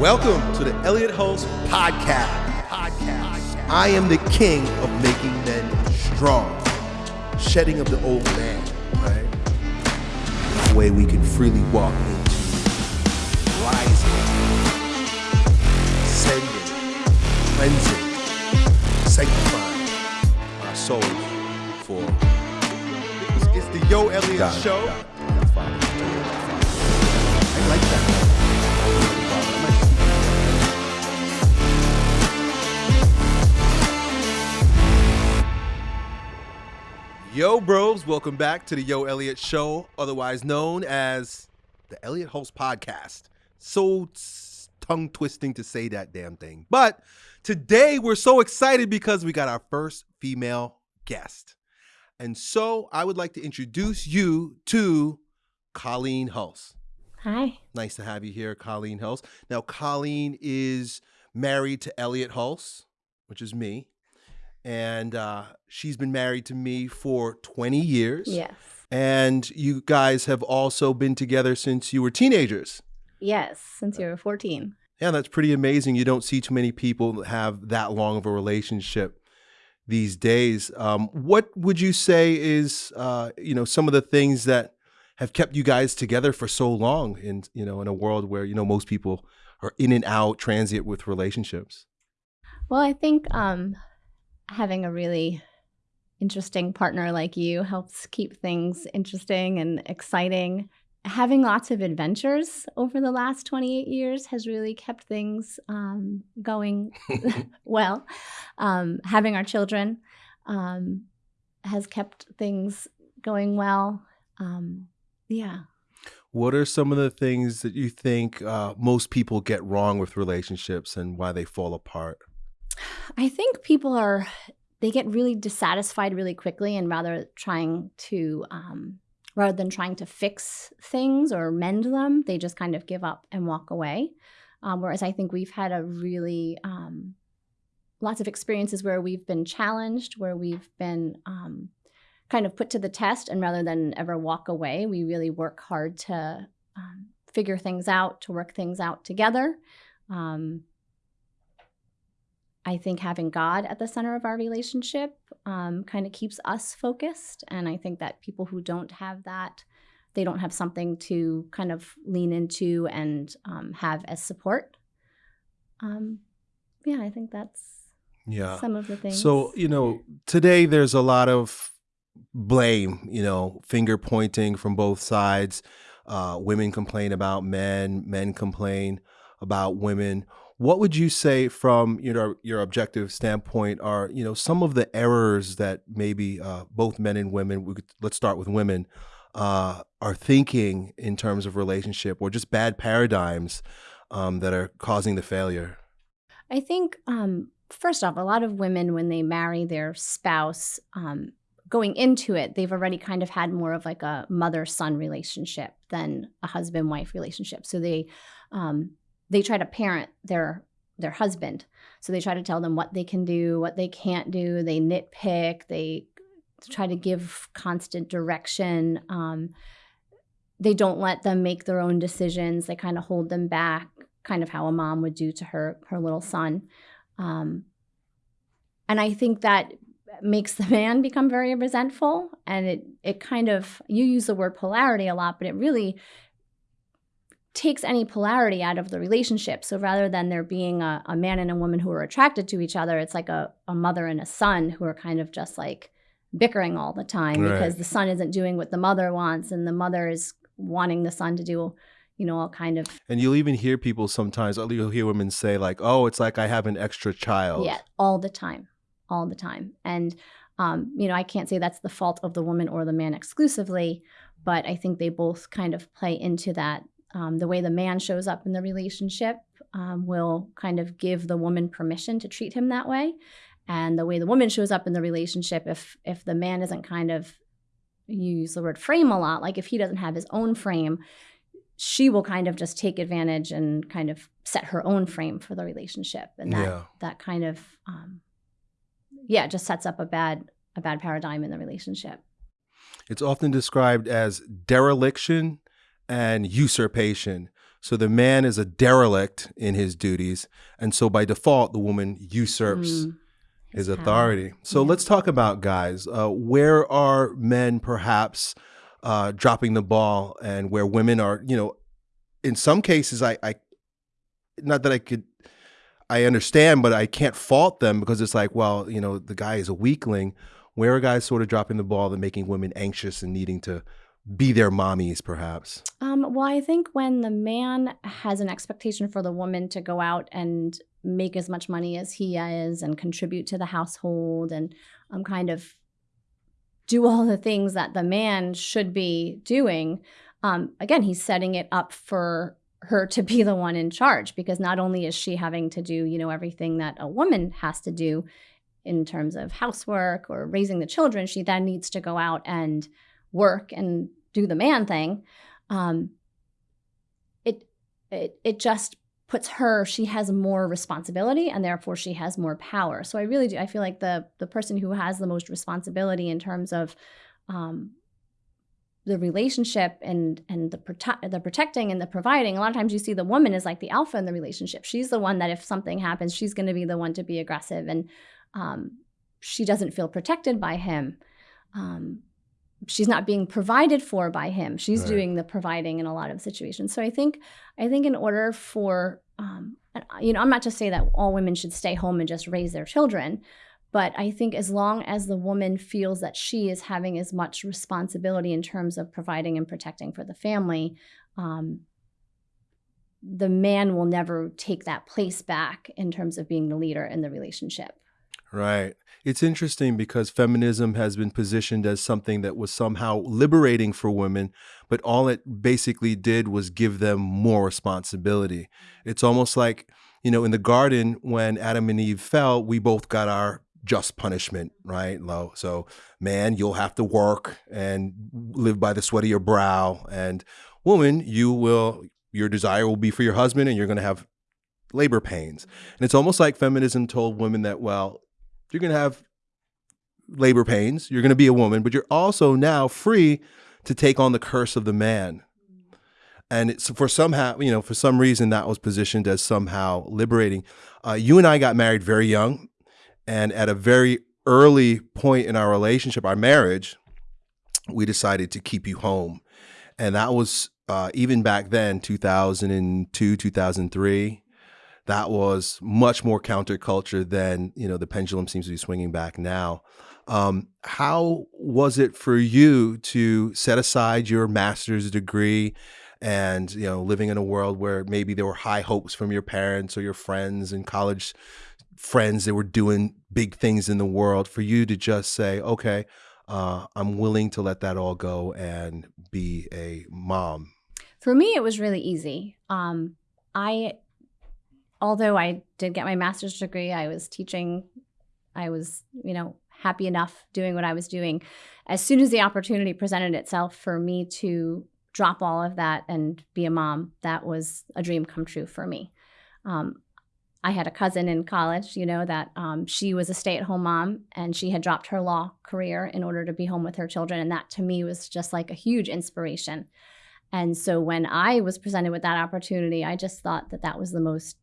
Welcome to the Elliott Hulse Podcast. Podcast. I am the king of making men strong, shedding of the old man, right? The way we can freely walk into rising, ascending, cleansing, sanctifying our souls for. It's, the Yo Elliott Got it, Show. got it. That's fine. I like that. Yo, bros, welcome back to the Yo Elliott Show, otherwise known as the Elliott Hulse Podcast. So tongue twisting to say that damn thing. But today we're so excited because we got our first female guest. And so I would like to introduce you to Colleen Hulse. Hi. Nice to have you here, Colleen Hulse. Now, Colleen is married to Elliott Hulse, which is me. And uh, she's been married to me for 20 years. Yes. And you guys have also been together since you were teenagers. Yes, since you were 14. Yeah, that's pretty amazing. You don't see too many people that have that long of a relationship these days. Um, what would you say is, uh, you know, some of the things that have kept you guys together for so long in, you know, in a world where, you know, most people are in and out, transient with relationships? Well, I think um, having a really interesting partner like you helps keep things interesting and exciting. Having lots of adventures over the last 28 years has really kept things um, going well. Um, having our children um, has kept things going well. Um, yeah. What are some of the things that you think uh, most people get wrong with relationships and why they fall apart? I think people are they get really dissatisfied really quickly, and rather trying to um, rather than trying to fix things or mend them, they just kind of give up and walk away. Um, whereas I think we've had a really um, lots of experiences where we've been challenged, where we've been um, kind of put to the test, and rather than ever walk away, we really work hard to um, figure things out, to work things out together. Um, I think having God at the center of our relationship um, kind of keeps us focused. And I think that people who don't have that, they don't have something to kind of lean into and um, have as support. Um, yeah, I think that's Yeah. some of the things. So, you know, today there's a lot of blame, you know, finger pointing from both sides. Uh, women complain about men, men complain about women. What would you say from you know your objective standpoint are you know some of the errors that maybe uh, both men and women could, let's start with women uh, are thinking in terms of relationship or just bad paradigms um, that are causing the failure? I think, um, first off, a lot of women, when they marry their spouse, um, going into it, they've already kind of had more of like a mother son relationship than a husband wife relationship. So they, um, they try to parent their their husband. So they try to tell them what they can do, what they can't do. They nitpick. They try to give constant direction. Um, they don't let them make their own decisions. They kind of hold them back, kind of how a mom would do to her her little son. Um, and I think that makes the man become very resentful. And it it kind of you use the word polarity a lot, but it really takes any polarity out of the relationship. So rather than there being a, a man and a woman who are attracted to each other, it's like a, a mother and a son who are kind of just like bickering all the time Right. because the son isn't doing what the mother wants and the mother is wanting the son to do, you know, all kind of And you'll even hear people sometimes, or you'll hear women say, like, oh, it's like I have an extra child. Yeah, all the time, all the time. And um, you know, I can't say that's the fault of the woman or the man exclusively, but I think they both kind of play into that. Um, the way the man shows up in the relationship um, will kind of give the woman permission to treat him that way, and the way the woman shows up in the relationship, if if the man isn't kind of you use the word frame a lot, like if he doesn't have his own frame, she will kind of just take advantage and kind of set her own frame for the relationship, and that Yeah. that kind of um, yeah just sets up a bad a bad paradigm in the relationship. It's often described as dereliction and usurpation. So the man is a derelict in his duties. And so by default, the woman usurps Mm, his his power. authority. So Yeah. let's talk about guys. Uh, where are men perhaps uh, dropping the ball and where women are, you know, in some cases, I, I, not that I could, I understand, but I can't fault them because it's like, well, you know, the guy is a weakling. Where are guys sort of dropping the ball and making women anxious and needing to be their mommies, perhaps? Um, well, I think when the man has an expectation for the woman to go out and make as much money as he is and contribute to the household and um, kind of do all the things that the man should be doing, um, again, he's setting it up for her to be the one in charge because not only is she having to do, you know, everything that a woman has to do in terms of housework or raising the children, she then needs to go out and work and do the man thing. Um, it it it just puts her she has more responsibility and therefore she has more power so i really do i feel like the the person who has the most responsibility in terms of um, the relationship and and the the protecting and the providing a lot of times you see the woman is like the alpha in the relationship she's the one that if something happens she's going to be the one to be aggressive and um, she doesn't feel protected by him um, she's not being provided for by him. She's Right. doing the providing in a lot of situations. So i think i think in order for um, uh, you know i'm not to say that all women should stay home and just raise their children but i think as long as the woman feels that she is having as much responsibility in terms of providing and protecting for the family um, the man will never take that place back in terms of being the leader in the relationship Right. It's interesting because feminism has been positioned as something that was somehow liberating for women, but all it basically did was give them more responsibility. It's almost like, you know, in the garden when Adam and Eve fell, we both got our just punishment, right? Low. So, man, you'll have to work and live by the sweat of your brow. And woman, you will, your desire will be for your husband and you're going to have labor pains. And it's almost like feminism told women that, well, you're going to have labor pains, you're going to be a woman, but you're also now free to take on the curse of the man. And it's for somehow, you know, for some reason that was positioned as somehow liberating. Uh, you and I got married very young, and at a very early point in our relationship, our marriage, we decided to keep you home, and that was uh, even back then, 2002, 2003 that was much more counterculture than you know the pendulum seems to be swinging back now. Um, how was it for you to set aside your master's degree and you know living in a world where maybe there were high hopes from your parents or your friends and college friends that were doing big things in the world for you to just say okay uh, i'm willing to let that all go and be a mom For me, it was really easy. Um, I, although I did get my master's degree, I was teaching. I was, you know, happy enough doing what I was doing. As soon as the opportunity presented itself for me to drop all of that and be a mom, that was a dream come true for me. Um, I had a cousin in college, you know, that um, she was a stay at home mom and she had dropped her law career in order to be home with her children. And that to me was just like a huge inspiration. And so when I was presented with that opportunity, I just thought that that was the most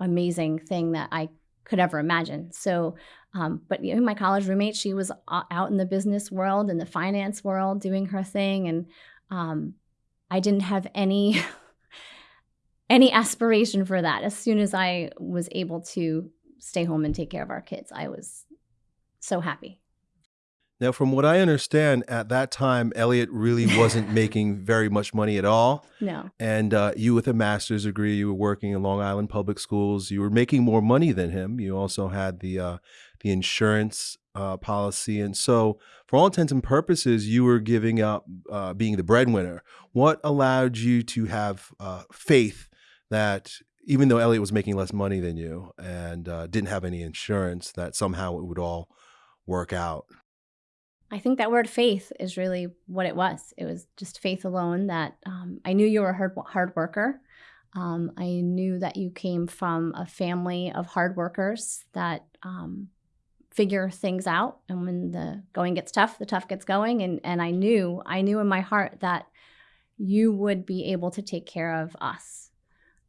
amazing thing that I could ever imagine. So, um, but you know, my college roommate, she was out in the business world and the finance world doing her thing, and um, I didn't have any any aspiration for that. As soon as I was able to stay home and take care of our kids, I was so happy. Now, from what I understand, at that time, Elliott really wasn't making very much money at all. No, And uh, you, with a master's degree, you were working in Long Island public schools. You were making more money than him. You also had the uh, the insurance uh, policy, and so, for all intents and purposes, you were giving up uh, being the breadwinner. What allowed you to have uh, faith that even though Elliott was making less money than you and uh, didn't have any insurance, that somehow it would all work out? I think that word faith is really what it was. It was just faith alone that um, I knew you were a hard, hard worker. Um, I knew that you came from a family of hard workers that um, figure things out. And when the going gets tough, the tough gets going. And, and I knew, I knew in my heart that you would be able to take care of us.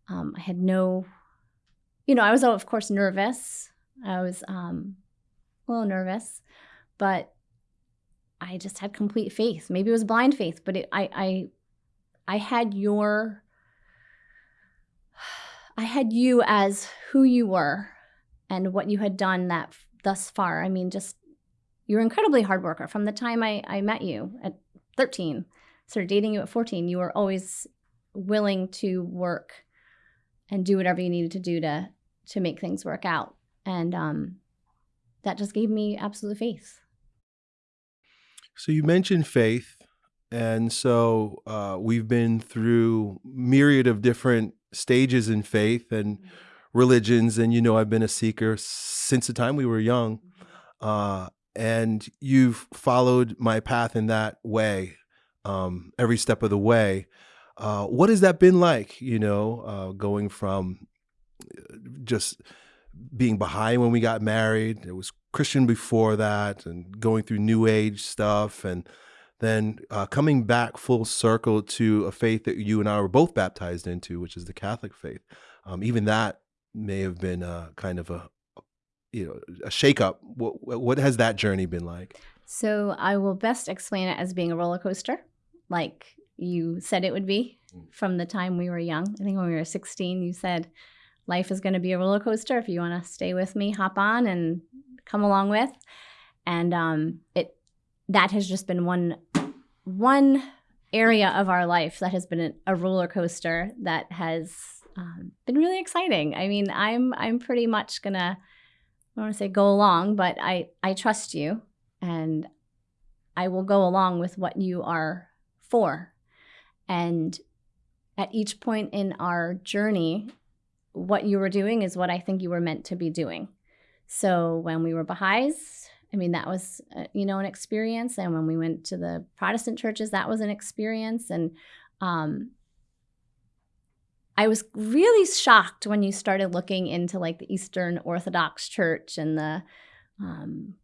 Um, I had no, you know, I was, of course, nervous. I was um, a little nervous, but I just had complete faith. Maybe it was blind faith, but it, I, I, I had your, I had you as who you were and what you had done that thus far. I mean, just you're incredibly hard worker. From the time I, I met you at 13, started dating you at 14, you were always willing to work and do whatever you needed to do to to make things work out. And um, that just gave me absolute faith. So you mentioned faith, and so uh, we've been through myriad of different stages in faith and mm-hmm. religions, and you know I've been a seeker since the time we were young, mm-hmm. uh, and you've followed my path in that way um, every step of the way. Uh, what has that been like? You know, uh, going from uh, just being behind when we got married. It was Christian before that, and going through New Age stuff, and then uh, coming back full circle to a faith that you and I were both baptized into, which is the Catholic faith. Um, even that may have been uh, kind of a you know a shakeup. What, what has that journey been like? So I will best explain it as being a roller coaster like you said it would be mm. from the time we were young. I think when we were 16, you said life is going to be a roller coaster. If you want to stay with me, hop on and come along with. And um, it that has just been one one area of our life that has been a, roller coaster that has um, been really exciting. I mean, I'm I'm pretty much gonna I don't want to say go along, but I I trust you and I will go along with what you are for. And at each point in our journey, what you were doing is what I think you were meant to be doing. So when we were Baha'is, I mean, that was, uh, you know, an experience. And when we went to the Protestant churches, that was an experience. And um, I was really shocked when you started looking into like the Eastern Orthodox Church and the um,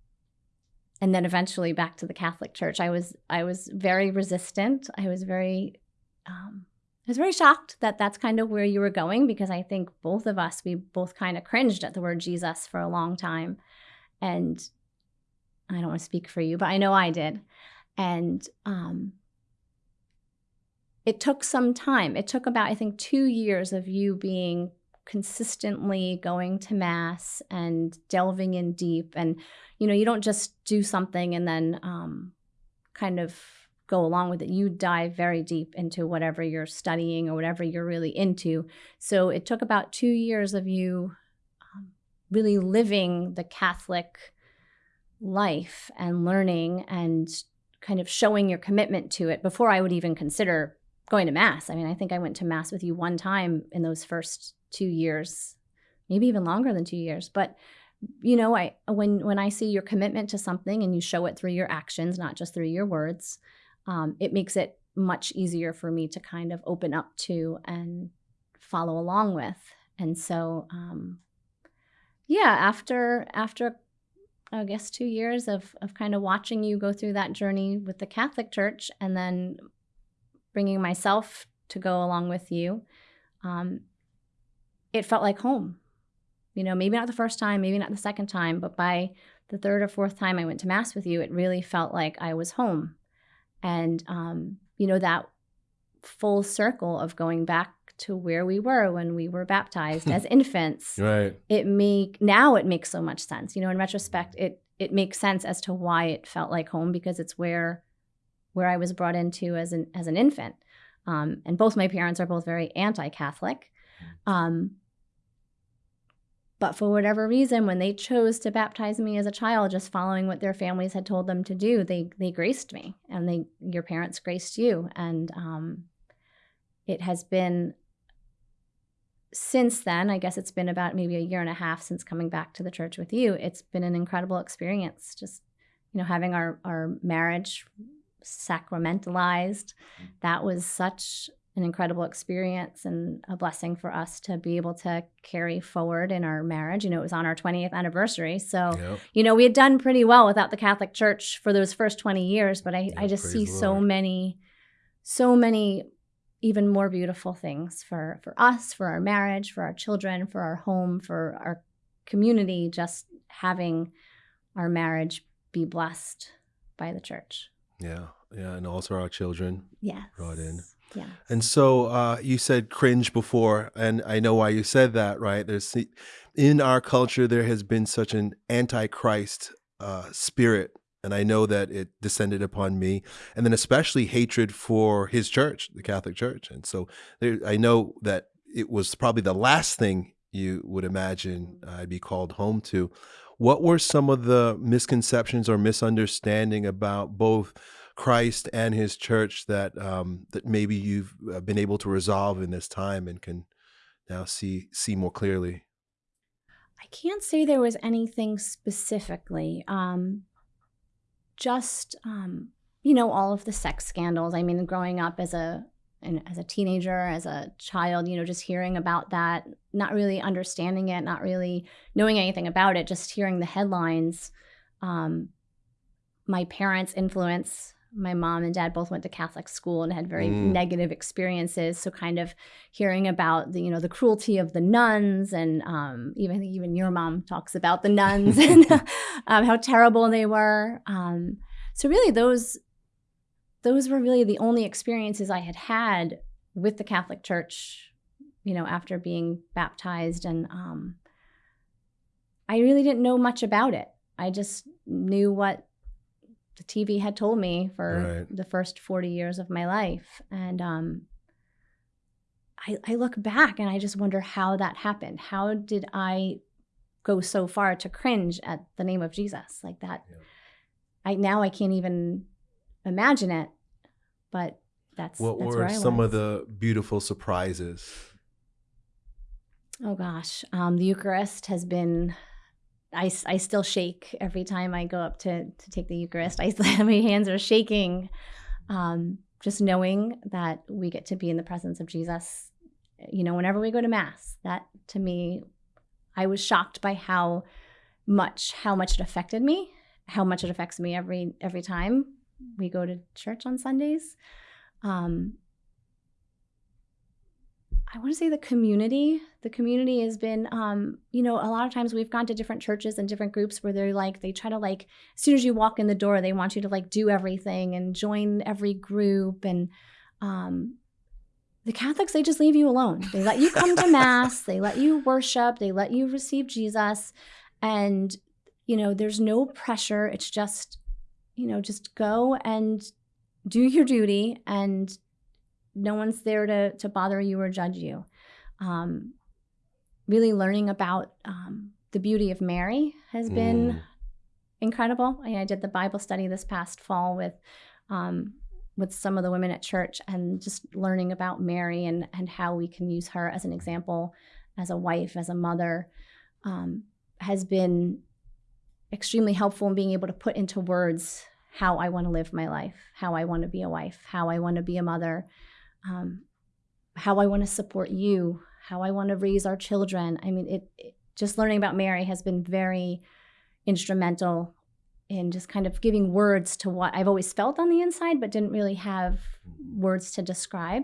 and then eventually back to the Catholic Church. I was I was very resistant. I was very um, I was very shocked that that's kind of where you were going because I think both of us we both kind of cringed at the word Jesus for a long time, and I don't want to speak for you, but I know I did, and um, it took some time. It took about I think two years of you being consistently going to mass and delving in deep. And you know you don't just do something and then um, kind of go along with it. You dive very deep into whatever you're studying or whatever you're really into. So it took about two years of you um, really living the catholic life and learning and kind of showing your commitment to it before i would even consider going to mass. I mean i think i went to mass with you one time in those first two years, maybe even longer than two years. But you know, I when when I see your commitment to something and you show it through your actions, not just through your words, um, it makes it much easier for me to kind of open up to and follow along with. And so, um, yeah, after after I guess two years of of kind of watching you go through that journey with the Catholic Church, and then bringing myself to go along with you, um, it felt like home. You know, maybe not the first time, maybe not the second time, but by the third or fourth time I went to Mass with you, it really felt like I was home. And, um, you know, that full circle of going back to where we were when we were baptized as infants. Right. It make now it makes so much sense. You know, in retrospect, it it makes sense as to why it felt like home because it's where where I was brought into as an as an infant. Um, and both my parents are both very anti-Catholic. Mm. Um, but for whatever reason, when they chose to baptize me as a child, just following what their families had told them to do, they they graced me, and they your parents graced you, and um, it has been since then. I guess it's been about maybe a year and a half since coming back to the church with you. It's been an incredible experience, just you know having our our marriage sacramentalized. Mm. That was such an incredible experience and a blessing for us to be able to carry forward in our marriage. You know, it was on our 20th anniversary. So, yep. you know, we had done pretty well without the Catholic Church for those first 20 years, but I, I just see so many so many even more beautiful things for for us, for our marriage, for our children, for our home, for our community. Just having our marriage be blessed by the church. Yeah, yeah, and also our children Yes. brought in. Yes. And so uh, you said cringe before, and I know why you said that, right? There's in our culture there has been such an antichrist uh, spirit, and I know that it descended upon me, and then especially hatred for his church, the Catholic Church, and so there, I know that it was probably the last thing you would imagine I'd be called home to. What were some of the misconceptions or misunderstanding about both? Christ and His church that um, that maybe you've uh, been able to resolve in this time and can now see see more clearly? I can't say there was anything specifically. Um, just um, you know, all of the sex scandals. I mean, growing up as a and as a teenager, as a child, you know, just hearing about that, not really understanding it, not really knowing anything about it, just hearing the headlines. Um, my parents' influence my mom and dad both went to Catholic school and had very mm. negative experiences. So kind of hearing about the you know the cruelty of the nuns and um, even even your mom talks about the nuns and um, how terrible they were. Um, so really those those were really the only experiences I had had with the Catholic Church. You know, after being baptized, and um, I really didn't know much about it. I just knew what the TV had told me for right. the first 40 years of my life. And um, I, I look back and I just wonder how that happened. How did I go so far to cringe at the name of Jesus like that? Yeah. I now I can't even imagine it, but that's what that's were some of the beautiful surprises. Oh gosh, um, the Eucharist has been I, I still shake every time I go up to, to take the Eucharist. I my hands are shaking, um, just knowing that we get to be in the presence of Jesus. You know, whenever we go to Mass, that to me, I was shocked by how much how much it affected me, how much it affects me every every time we go to church on Sundays. Um, I want to say the community. The community has been, um, you know, a lot of times we've gone to different churches and different groups where they're like, they try to like, as soon as you walk in the door, they want you to like do everything and join every group. And um, the Catholics, they just leave you alone. They let you come to Mass, they let you worship, they let you receive Jesus. And, you know, there's no pressure. It's just, you know, just go and do your duty and no one's there to to bother you or judge you. Um, really learning about um, the beauty of Mary has been mm. incredible. I, I, did the Bible study this past fall with um, with some of the women at church, and just learning about Mary and and how we can use her as an example, as a wife, as a mother, um, has been extremely helpful in being able to put into words how I want to live my life, how I want to be a wife, how I want to be a mother, um, how I want to support you, how I want to raise our children. I mean, it, it, just learning about Mary has been very instrumental in just kind of giving words to what I've always felt on the inside, but didn't really have words to describe.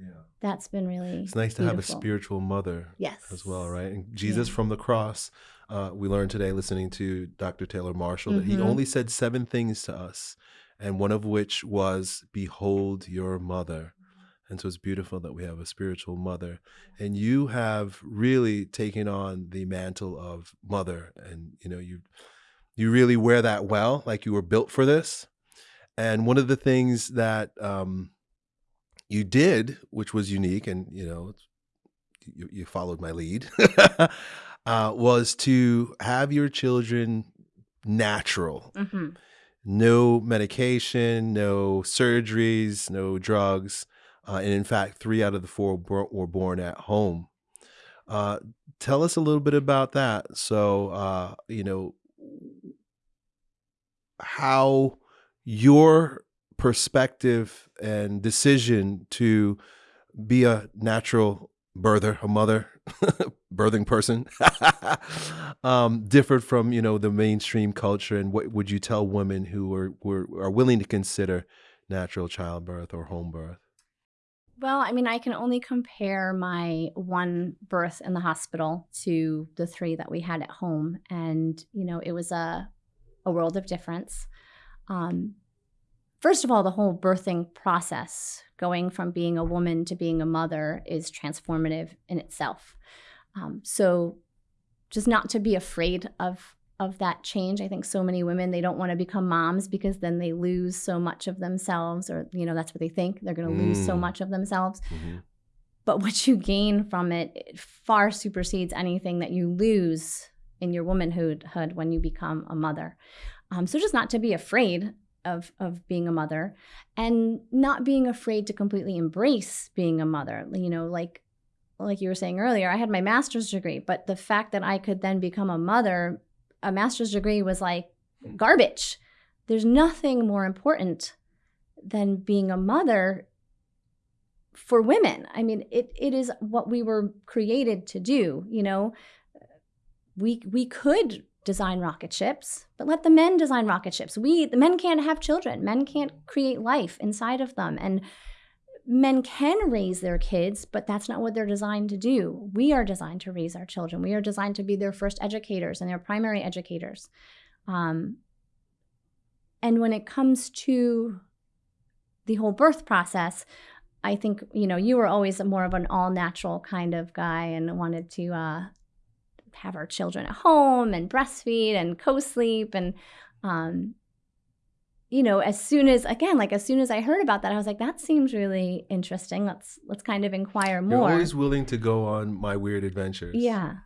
Yeah. That's been really. It's nice beautiful. to have a spiritual mother, yes, as well, right? And Jesus yeah. from the cross. Uh, we learned today, listening to Dr. Taylor Marshall, mm-hmm. that he mm-hmm. only said seven things to us, and one of which was, "Behold your mother." And so it's beautiful that we have a spiritual mother. And you have really taken on the mantle of mother. And, you know, you you really wear that well, like you were built for this. And one of the things that um, you did, which was unique, and you know, you, you followed my lead, uh, was to have your children natural. Mm-hmm. No medication, no surgeries, no drugs uh, and in fact, three out of the four were born at home. Uh, tell us a little bit about that. So, uh, you know, how your perspective and decision to be a natural birther, a mother, birthing person, um, differed from you know the mainstream culture. And what would you tell women who are were, are willing to consider natural childbirth or home birth? Well, I mean, I can only compare my one birth in the hospital to the three that we had at home. And, you know, it was a, a world of difference. Um, first of all, the whole birthing process, going from being a woman to being a mother, is transformative in itself. Um, so, just not to be afraid of of that change. I think so many women they don't want to become moms because then they lose so much of themselves or you know that's what they think they're going to mm. lose so mm. much of themselves. Mm-hmm. But what you gain from it, it far supersedes anything that you lose in your womanhood when you become a mother. Um, so just not to be afraid of of being a mother and not being afraid to completely embrace being a mother. You know, like like you were saying earlier, I had my master's degree, but the fact that I could then become a mother a master's degree was like garbage. There's nothing more important than being a mother for women. I mean, it, it is what we were created to do, you know. We we could design rocket ships, but let the men design rocket ships. We the men can't have children. Men can't create life inside of them. And men can raise their kids, but that's not what they're designed to do. We are designed to raise our children. We are designed to be their first educators and their primary educators. Um, and when it comes to the whole birth process, I think you know you were always more of an all natural kind of guy and wanted to uh, have our children at home and breastfeed and co-sleep and um, you know, as soon as again, like as soon as I heard about that, I was like, that seems really interesting. Let's let's kind of inquire more. You're always willing to go on my weird adventures. Yeah,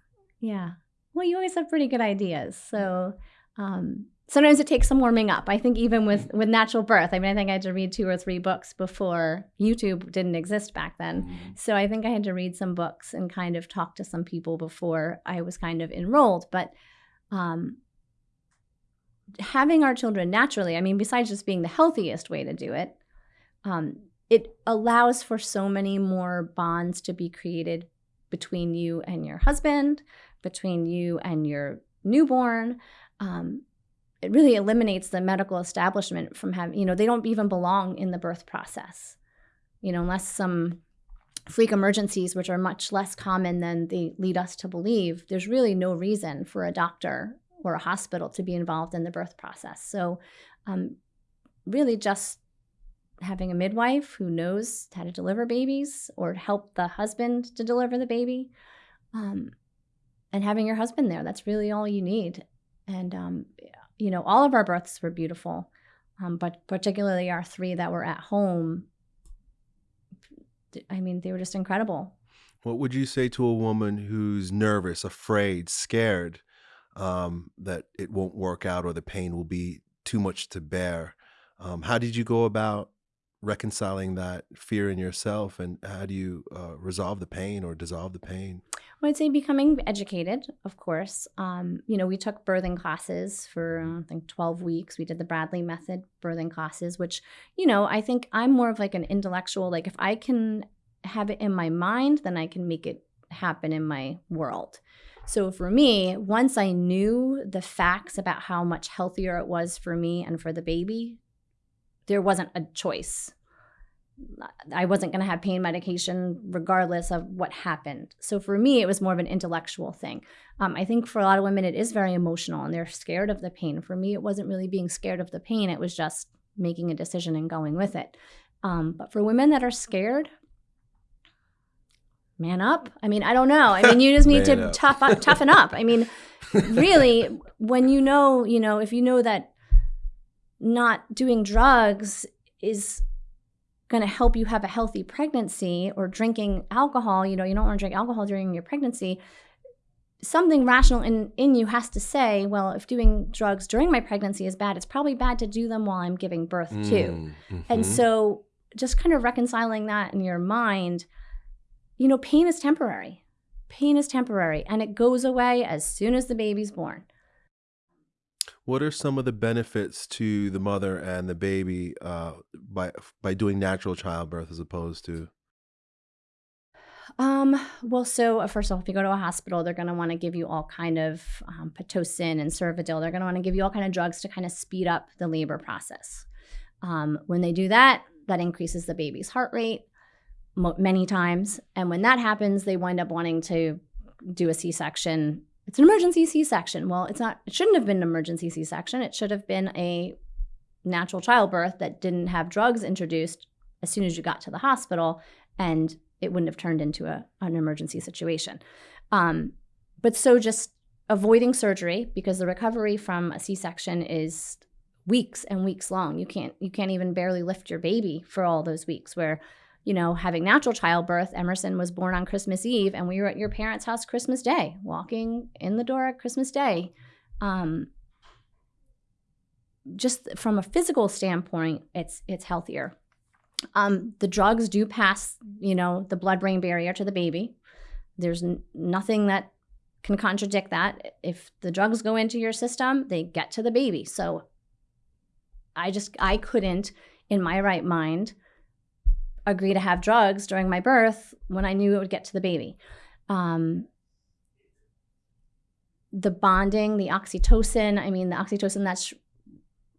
yeah. Well, you always have pretty good ideas. So um, sometimes it takes some warming up. I think even with with natural birth, I mean, I think I had to read two or three books before YouTube didn't exist back then. Mm-hmm. So I think I had to read some books and kind of talk to some people before I was kind of enrolled. But um, having our children naturally, I mean, besides just being the healthiest way to do it, um, it allows for so many more bonds to be created between you and your husband, between you and your newborn. Um, it really eliminates the medical establishment from having, you know, they don't even belong in the birth process, you know, unless some freak emergencies, which are much less common than they lead us to believe, there's really no reason for a doctor or a hospital to be involved in the birth process. So, um, really, just having a midwife who knows how to deliver babies or help the husband to deliver the baby, um, and having your husband there. That's really all you need. And, um, you know, all of our births were beautiful, um, but particularly our three that were at home. I mean, they were just incredible. What would you say to a woman who's nervous, afraid, scared um, that it won't work out or the pain will be too much to bear. Um, how did you go about reconciling that fear in yourself and how do you uh, resolve the pain or dissolve the pain? Well, I'd say becoming educated, of course. Um, you know, we took birthing classes for, I think, 12 weeks. We did the Bradley Method birthing classes, which, you know, I think I'm more of like an intellectual, like if I can have it in my mind, then I can make it happen in my world. So for me, once I knew the facts about how much healthier it was for me and for the baby, there wasn't a choice. I wasn't going to have pain medication regardless of what happened. So for me, it was more of an intellectual thing. Um, I think for a lot of women, it is very emotional and they're scared of the pain. For me, it wasn't really being scared of the pain, it was just making a decision and going with it. Um, but for women that are scared, man up. I mean, I don't know. I mean, you just need to tough up, toughen up. I mean, really, when you know, you know, if you know that not doing drugs is going to help you have a healthy pregnancy or drinking alcohol, you know, you don't want to drink alcohol during your pregnancy. Something rational in, in you has to say, well, if doing drugs during my pregnancy is bad, it's probably bad to do them while I'm giving birth too. Mm, mm-hmm. And so just kind of reconciling that in your mind you know, pain is temporary. Pain is temporary and it goes away as soon as the baby's born. What are some of the benefits to the mother and the baby uh, by by doing natural childbirth as opposed to? Um, well, so uh, first of all, if you go to a hospital, they're going to want to give you all kind of um, pitocin and Cervidil. They're going to want to give you all kind of drugs to kind of speed up the labor process. Um, when they do that, that increases the baby's heart rate many times. And when that happens, they wind up wanting to do a C section. It's an emergency C section. Well, it's not, it shouldn't have been an emergency C section. It should have been a natural childbirth that didn't have drugs introduced as soon as you got to the hospital. And it wouldn't have turned into a, an emergency situation. Um, but so just avoiding surgery because the recovery from a C-section is weeks and weeks long. You can't you can't even barely lift your baby for all those weeks where you know, having natural childbirth, Emerson was born on Christmas Eve, and we were at your parents' house Christmas Day, walking in the door at Christmas Day. Um, just from a physical standpoint, it's it's healthier. Um, the drugs do pass, you know, the blood-brain barrier to the baby. There's nothing that can contradict that. If the drugs go into your system, they get to the baby. So I just I couldn't in my right mind agree to have drugs during my birth when I knew it would get to the baby. Um, the bonding, the oxytocin, I mean, the oxytocin that's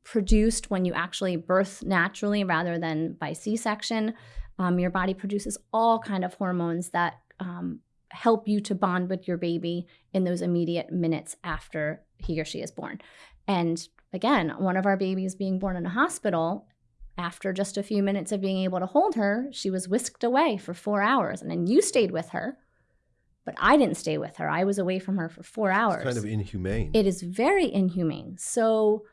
produced when you actually birth naturally rather than by C-section. Um, your body produces all kind of hormones that um, help you to bond with your baby in those immediate minutes after he or she is born. And again, one of our babies being born in a hospital, after just a few minutes of being able to hold her, she was whisked away for four hours. And then you stayed with her, but I didn't stay with her. I was away from her for four hours. It's kind of inhumane. It is very inhumane. So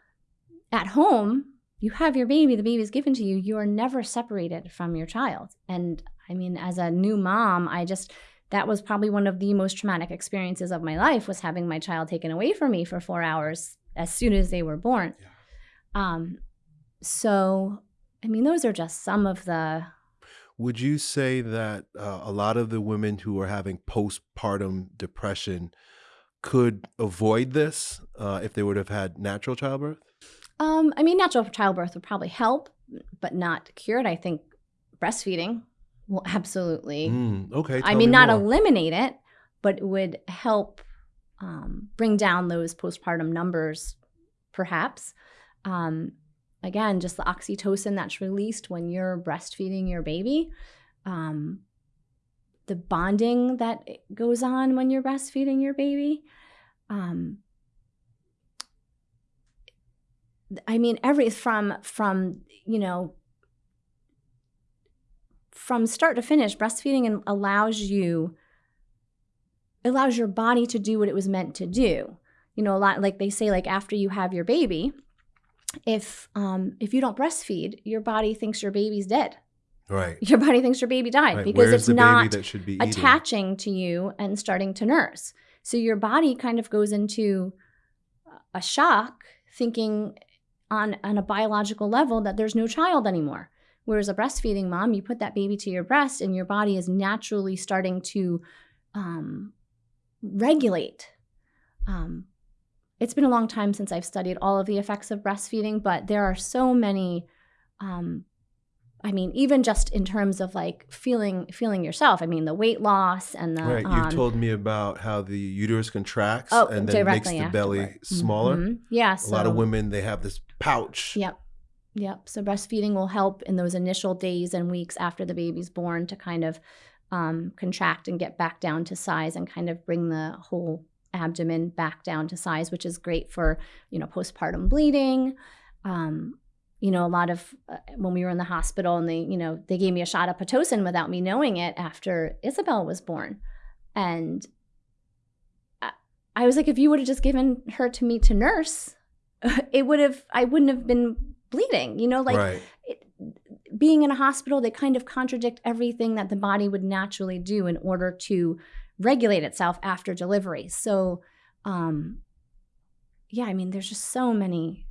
at home, you have your baby, the baby is given to you, you are never separated from your child. And I mean, as a new mom, I just, that was probably one of the most traumatic experiences of my life was having my child taken away from me for four hours as soon as they were born. Yeah. Um, so, I mean, those are just some of the. Would you say that uh, a lot of the women who are having postpartum depression could avoid this uh, if they would have had natural childbirth? Um, I mean, natural childbirth would probably help, but not cure it. I think breastfeeding will absolutely. Mm, okay. I mean, me not more. eliminate it, but it would help um, bring down those postpartum numbers, perhaps. Um, again, just the oxytocin that's released when you're breastfeeding your baby. Um, the bonding that goes on when you're breastfeeding your baby. Um, I mean, every from from you know from start to finish, breastfeeding and allows you allows your body to do what it was meant to do. You know, a lot like they say, like after you have your baby, if um, if you don't breastfeed, your body thinks your baby's dead. Right. Your body thinks your baby died right. because Where's it's not be attaching to you and starting to nurse. So your body kind of goes into a shock, thinking on, on a biological level that there's no child anymore. Whereas a breastfeeding mom, you put that baby to your breast and your body is naturally starting to um, regulate. Um, it's been a long time since I've studied all of the effects of breastfeeding, but there are so many um, I mean, even just in terms of like feeling feeling yourself. I mean, the weight loss and the right. Um, You've told me about how the uterus contracts oh, and then makes the afterward. belly smaller. Mm-hmm. Yeah, a lot of women they have this pouch. Yep, yep. So breastfeeding will help in those initial days and weeks after the baby's born to kind of um, contract and get back down to size and kind of bring the whole abdomen back down to size, which is great for you know postpartum bleeding. Um, you know, a lot of uh, when we were in the hospital and they, you know, they gave me a shot of Pitocin without me knowing it after Isabel was born. And I, I was like, if you would have just given her to me to nurse, it would have, I wouldn't have been bleeding, you know, like right. it, being in a hospital, they kind of contradict everything that the body would naturally do in order to regulate itself after delivery. So, um, yeah, I mean, there's just so many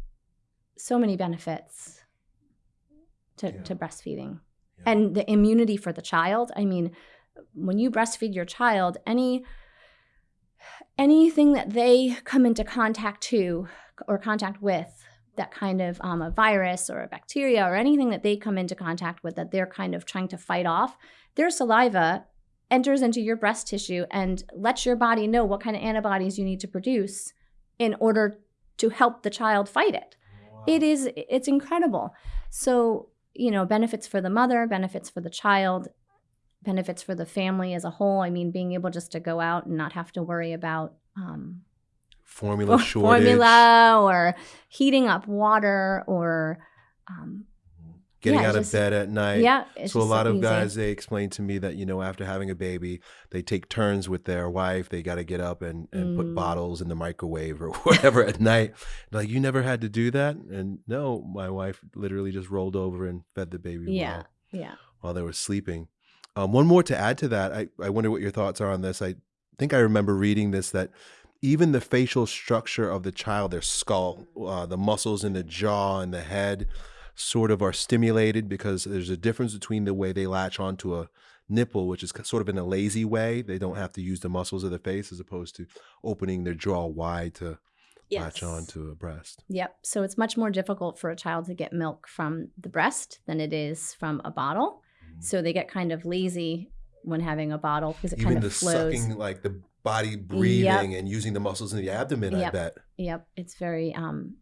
so many benefits to, yeah. to breastfeeding yeah. and the immunity for the child. I mean, when you breastfeed your child, any anything that they come into contact to or contact with that kind of um, a virus or a bacteria or anything that they come into contact with that they're kind of trying to fight off, their saliva enters into your breast tissue and lets your body know what kind of antibodies you need to produce in order to help the child fight it. It is it's incredible. So, you know, benefits for the mother, benefits for the child, benefits for the family as a whole. I mean, being able just to go out and not have to worry about um, formula shortage, formula or heating up water or um, getting yeah, out just- of bed at night. yeah. So a lot of easy. guys they explain to me that you know after having a baby they take turns with their wife they got to get up and, and put Mm. bottles in the microwave or whatever at night like you never had to do that and no my wife literally just rolled over and fed the baby Yeah. while, Yeah. while they were sleeping um, one more to add to that I, I wonder what your thoughts are on this i think i remember reading this that even the facial structure of the child their skull uh, the muscles in the jaw and the head sort of are stimulated because there's a difference between the way they latch onto a nipple, which is sort of in a lazy way. They don't have to use the muscles of the face as opposed to opening their jaw wide to latch onto a breast. Yep. So it's much more difficult for a child to get milk from the breast than it is from a bottle. So they get kind of lazy when having a bottle because it Even kind the of flows. sucking, like the body breathing and using the muscles in the abdomen, I bet. Yep, it's very um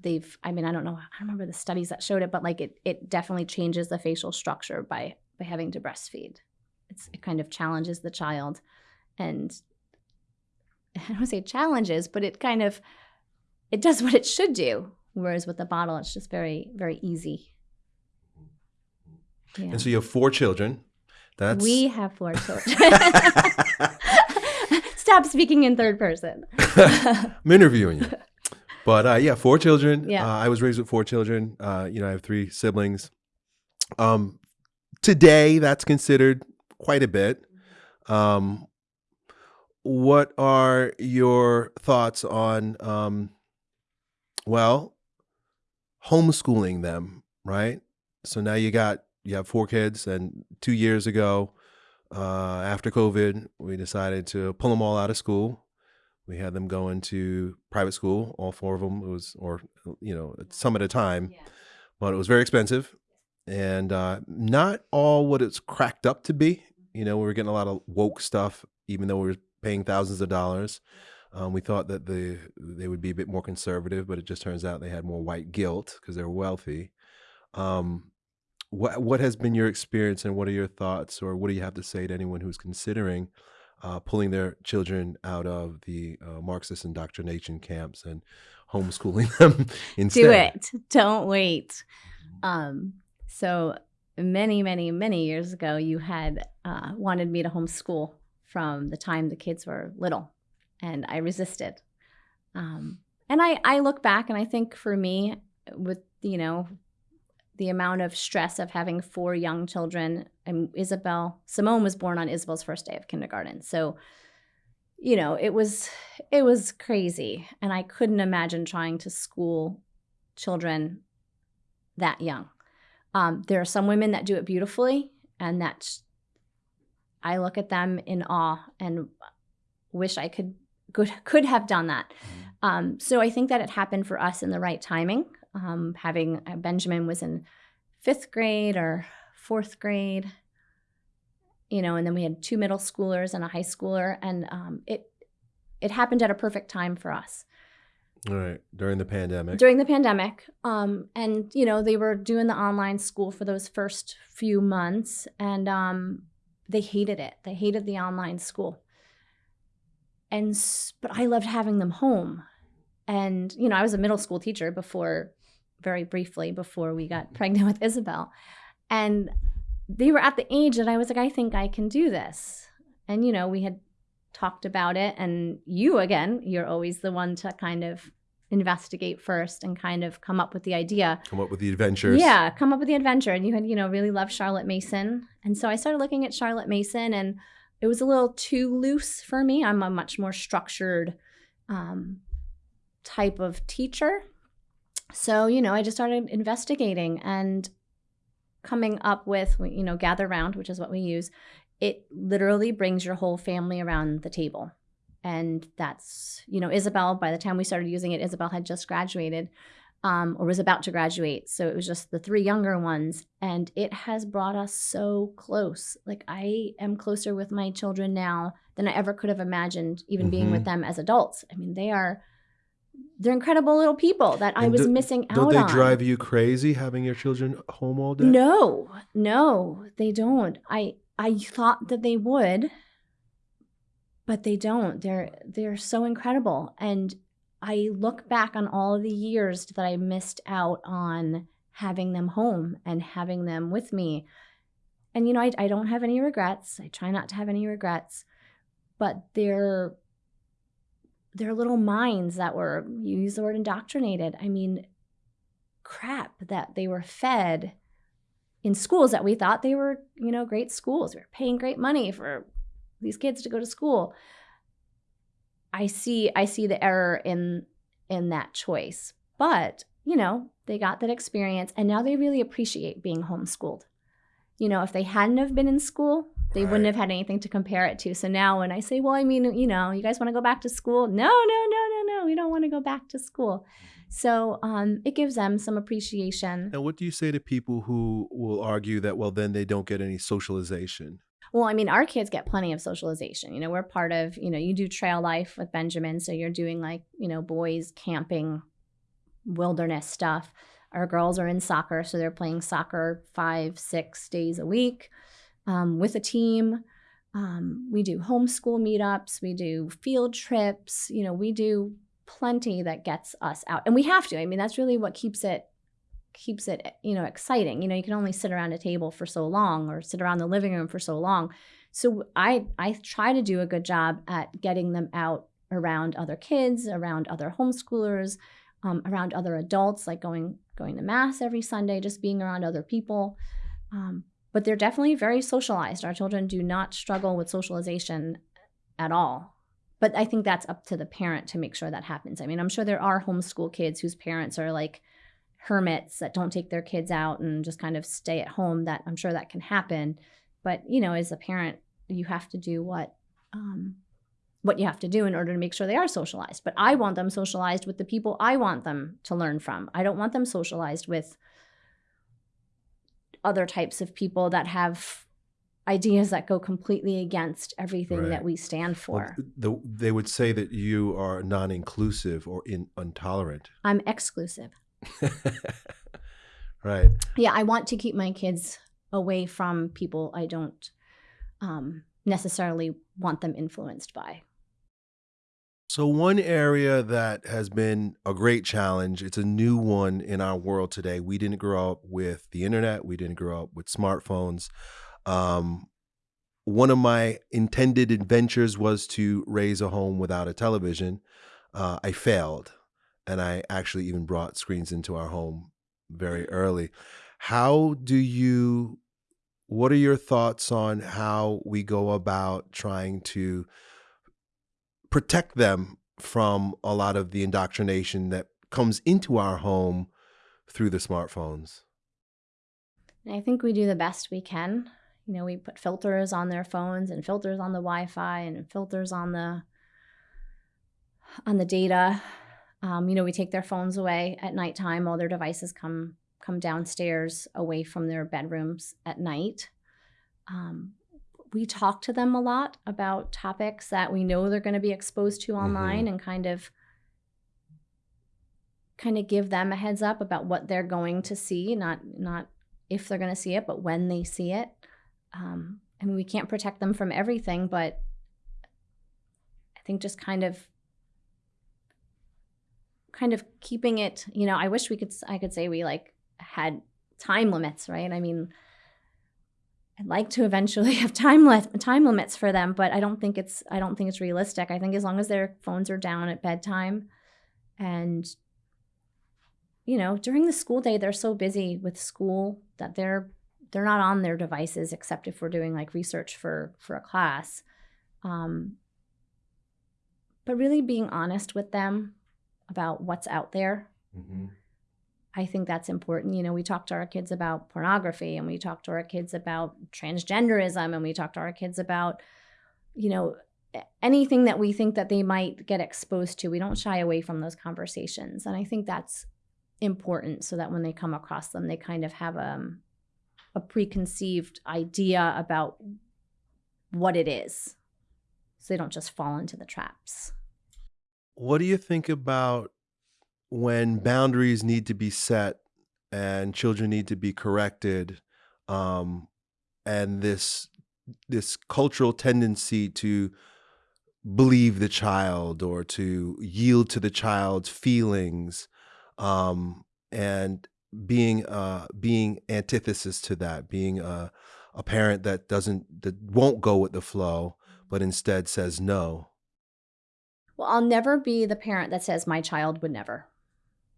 they've I mean I don't know I don't remember the studies that showed it but like it it definitely changes the facial structure by by having to breastfeed. It's it kind of challenges the child and I don't say challenges but it kind of it does what it should do whereas with the bottle it's just very very easy. Yeah. And so you have four children. That's we have four children. Stop speaking in third person. I'm interviewing you. But uh, yeah, four children. Yeah. Uh, I was raised with four children. Uh, you know, I have three siblings. Um, today, that's considered quite a bit. Um, what are your thoughts on, um, well, homeschooling them, right? So now you got you have four kids, and two years ago, uh, after COVID, we decided to pull them all out of school. We had them going to private school, all four of them. It was, or you know, some at a time, but it was very expensive, and uh, not all what it's cracked up to be. You know, we were getting a lot of woke stuff, even though we were paying thousands of dollars. Um, we thought that the they would be a bit more conservative, but it just turns out they had more white guilt because they're wealthy. Um, what what has been your experience, and what are your thoughts, or what do you have to say to anyone who's considering uh, pulling their children out of the uh, Marxist indoctrination camps and homeschooling them instead? Do it. Don't wait. Um, so many, many, many years ago, you had uh, wanted me to homeschool from the time the kids were little, and I resisted. Um, and I, I look back and I think for me, with you know, the amount of stress of having four young children, and Isabel Simone was born on Isabel's first day of kindergarten, so you know it was it was crazy, and I couldn't imagine trying to school children that young. Um, there are some women that do it beautifully, and that I look at them in awe and wish I could could could have done that. Um, so I think that it happened for us in the right timing. Um, having uh, Benjamin was in fifth grade or fourth grade, you know, and then we had two middle schoolers and a high schooler, and um, it it happened at a perfect time for us. All right, during the pandemic. during the pandemic um, and you know they were doing the online school for those first few months and um, they hated it. They hated the online school. And but i loved having them home. And you know i was a middle school teacher before very briefly before we got pregnant with isabel. And they were at the age that i was like i think i can do this. And you know we had talked about it. And you again you're always the one to kind of investigate first and kind of come up with the idea. Come up with the adventures. yeah come up with the adventure. And you had you know really loved charlotte mason. And so i started looking at charlotte mason and it was a little too loose for me. I'm a much more structured um, type of teacher so you know i just started investigating and coming up with you know gather round which is what we use it literally brings your whole family around the table. And that's you know isabel by the time we started using it isabel had just graduated um, or was about to graduate. So it was just the three younger ones and it has brought us so close. Like i am closer with my children now than i ever could have imagined even being with Mhm. them as adults. I mean they are they're incredible little people that I was do- missing out Don't they on. drive you crazy having your children home all day? No, no, they don't. I I thought that they would, but they don't. They're they're so incredible. And I look back on all of the years that I missed out on having them home and having them with me. And you know, I, I don't have any regrets. I try not to have any regrets, but they're they're little minds that were you use the word indoctrinated. I mean, crap that they were fed in schools that we thought they were, you know, great schools. We were paying great money for these kids to go to school. I see I see the error in in that choice. But, you know, they got that experience and now they really appreciate being homeschooled. You know, if they hadn't have been in school, they Right. wouldn't have had anything to compare it to. So now when I say, well, I mean, you know, you guys want to go back to school? No, no, no, no, no. We don't want to go back to school. So um, it gives them some appreciation. And what do you say to people who will argue that, well, then they don't get any socialization? Well, I mean, our kids get plenty of socialization. You know, we're part of, you know, you do trail life with Benjamin. So you're doing like, you know, boys camping, wilderness stuff. Our girls are in soccer. So they're playing soccer five, six days a week um, with a team. Um, we do homeschool meetups. We do field trips. You know, we do plenty that gets us out. And we have to. I mean, that's really what keeps it keeps it you know exciting you know you can only sit around a table for so long or sit around the living room for so long so i i try to do a good job at getting them out around other kids around other homeschoolers um, around other adults like going going to mass every sunday just being around other people um, but they're definitely very socialized. Our children do not struggle with socialization at all. But i think that's up to the parent to make sure that happens. I mean i'm sure there are homeschool kids whose parents are like hermits that don't take their kids out and just kind of stay at home. That i'm sure that can happen. But you know as a parent you have to do what um, what you have to do in order to make sure they are socialized. But i want them socialized with the people i want them to learn from. I don't want them socialized with other types of people that have ideas that go completely against everything Right. that we stand Well, for the, they would say that you are non inclusive or in, intolerant. i'm exclusive right. yeah i want to keep my kids away from people i don't um, necessarily want them influenced by So, one area that has been a great challenge, it's a new one in our world today. We didn't grow up with the internet, we didn't grow up with smartphones. Um, one of my intended adventures was to raise a home without a television. Uh, I failed, and I actually even brought screens into our home very early. How do you, what are your thoughts on how we go about trying to protect them from a lot of the indoctrination that comes into our home through the smartphones. i think we do the best we can. You know we put filters on their phones and filters on the wi-fi and filters on the on the data. Um, you know we take their phones away at nighttime all their devices come come downstairs away from their bedrooms at night. Um, we talk to them a lot about topics that we know they're going to be exposed to online and kind of kind of give them a heads up about what they're going to see not not if they're going to see it but when they see it. Um, i mean we can't protect them from everything but i think just kind of kind of keeping it you know i wish we could i could say we like had time limits right? I mean I'd like to eventually have time li- time limits for them, but I don't think it's I don't think it's realistic. I think as long as their phones are down at bedtime, and you know during the school day they're so busy with school that they're they're not on their devices except if we're doing like research for for a class. Um, but really being honest with them about what's out there I think that's important. You know, we talk to our kids about pornography and we talk to our kids about transgenderism and we talk to our kids about, you know, anything that we think that they might get exposed to. We don't shy away from those conversations. And I think that's important so that when they come across them, they kind of have um, a preconceived idea about what it is. So they don't just fall into the traps. What do you think about when boundaries need to be set and children need to be corrected, um, and this this cultural tendency to believe the child or to yield to the child's feelings, um, and being uh, being antithesis to that, being a, a parent that doesn't that won't go with the flow, but instead says no. Well, I'll never be the parent that says my child would never.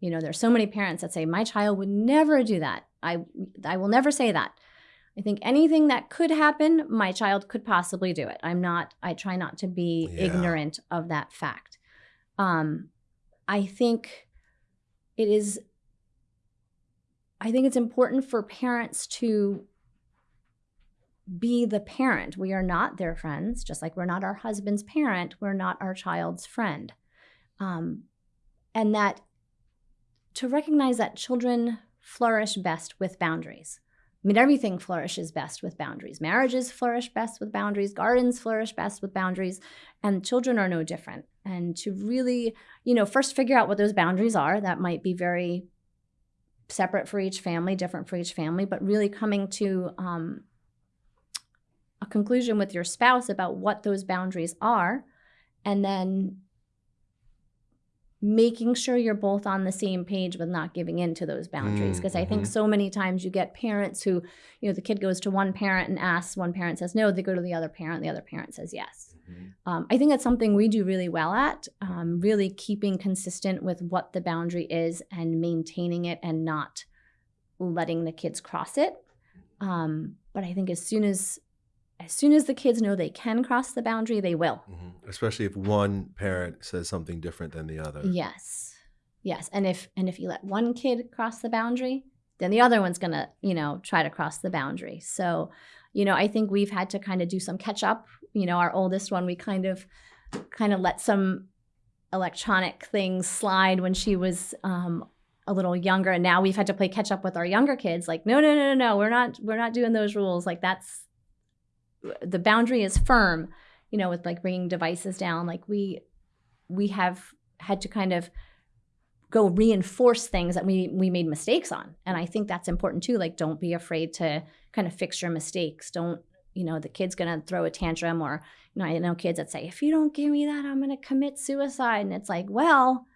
You know, there's so many parents that say my child would never do that. I I will never say that. I think anything that could happen, my child could possibly do it. I'm not I try not to be Yeah. ignorant of that fact. Um I think it is I think it's important for parents to be the parent. We are not their friends, just like we're not our husband's parent, we're not our child's friend. Um, and that to recognize that children flourish best with boundaries. I mean, everything flourishes best with boundaries. Marriages flourish best with boundaries, gardens flourish best with boundaries, and children are no different. And to really, you know, first figure out what those boundaries are, that might be very separate for each family, different for each family, but really coming to um, a conclusion with your spouse about what those boundaries are, and then making sure you're both on the same page with not giving in to those boundaries. Mm, Because I think mhm. so many times you get parents who, you know, the kid goes to one parent and asks, one parent says no, they go to the other parent, the other parent says yes. Um, I think that's something we do really well at, um, really keeping consistent with what the boundary is and maintaining it and not letting the kids cross it. Um, but I think as soon as as soon as the kids know they can cross the boundary, they will. Mhm. Especially if one parent says something different than the other. Yes. Yes. And if and if you let one kid cross the boundary, then the other one's gonna, you know, try to cross the boundary. So, you know, I think we've had to kind of do some catch up. You know, our oldest one, we kind of kind of let some electronic things slide when she was um a little younger and now we've had to play catch up with our younger kids like no no no no no we're not we're not doing those rules like that's the boundary is firm you know with like bringing devices down like we we have had to kind of go reinforce things that we we made mistakes on. And i think that's important too like don't be afraid to kind of fix your mistakes. Don't you know the kid's gonna throw a tantrum or you know i know kids that say if you don't give me that i'm gonna commit suicide. And it's like well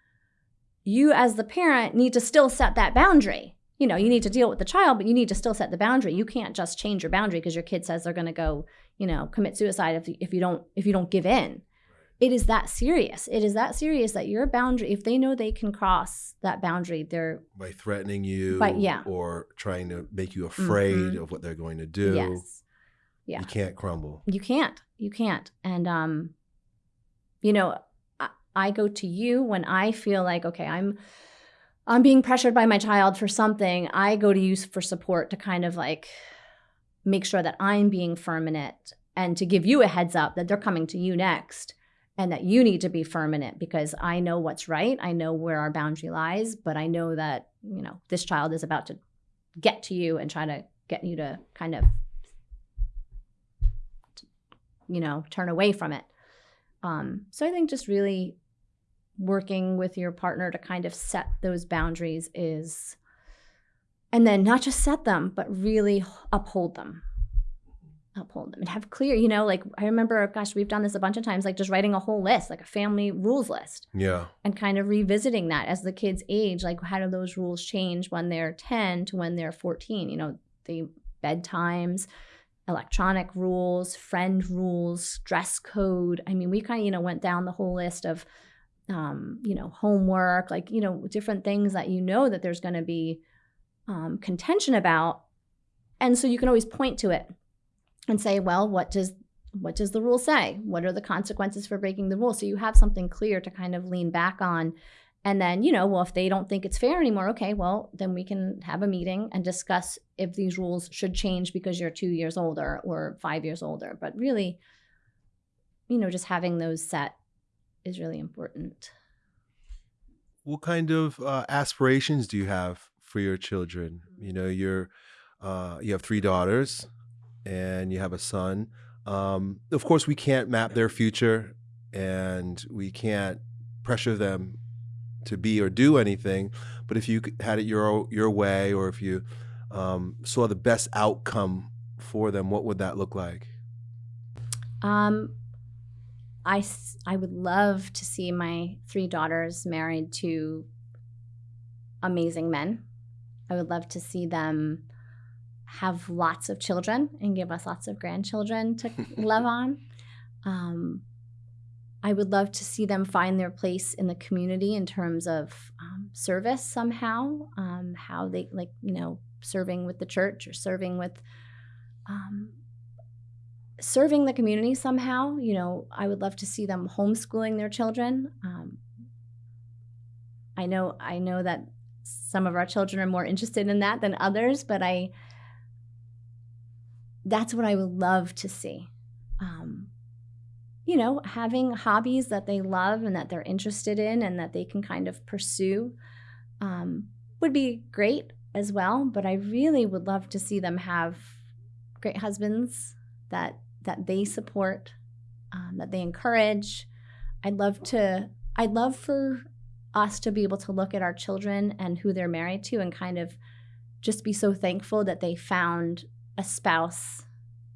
you as the parent need to still set that boundary you know you need to deal with the child but you need to still set the boundary you can't just change your boundary because your kid says they're going to go you know commit suicide if, if you don't if you don't give in it is that serious it is that serious that your boundary if they know they can cross that boundary they're By threatening you By- yeah. or trying to make you afraid Mhm. of what they're going to do. yes yeah. You can't crumble. you can't you can't and um you know I, I go to you when i feel like okay i'm i'm being pressured by my child for something i go to you for support to kind of like make sure that i'm being firm in it and to give you a heads up that they're coming to you next and that you need to be firm in it because i know what's right i know where our boundary lies but i know that you know this child is about to get to you and try to get you to kind of you know turn away from it. Um, so i think just really working with your partner to kind of set those boundaries is and then not just set them but really uphold them. Uphold them and have clear you know like i remember gosh we've done this a bunch of times like just writing a whole list like a family rules list. Yeah. and kind of revisiting that as the kids age like how do those rules change when they're 10 to when they're 14 you know the bedtimes electronic rules friend rules dress code. I mean we kind of you know went down the whole list of um, you know homework like you know different things that you know that there's going to be um, contention about. And so you can always point to it and say well what does what does the rule say? What are the consequences for breaking the rule? So you have something clear to kind of lean back on. And then you know well if they don't think it's fair anymore okay well then we can have a meeting and discuss if these rules should change because you're two years older or five years older. But really you know just having those set is really important What kind of uh, aspirations do you have for your children? You know, you're uh, you have three daughters, and you have a son. Um, of course, we can't map their future, and we can't pressure them to be or do anything. But if you had it your your way, or if you um, saw the best outcome for them, what would that look like? Um, I, I would love to see my three daughters married to amazing men. I would love to see them have lots of children and give us lots of grandchildren to love on. Um, I would love to see them find their place in the community in terms of um, service somehow, um, how they like, you know, serving with the church or serving with um, serving the community somehow. You know, I would love to see them homeschooling their children. Um, I know, I know that some of our children are more interested in that than others, but I, that's what I would love to see. Um, you know, having hobbies that they love and that they're interested in and that they can kind of pursue um, would be great as well. But I really would love to see them have great husbands that that they support, um, that they encourage. I'd love to. I'd love for us to be able to look at our children and who they're married to and kind of just be so thankful that they found a spouse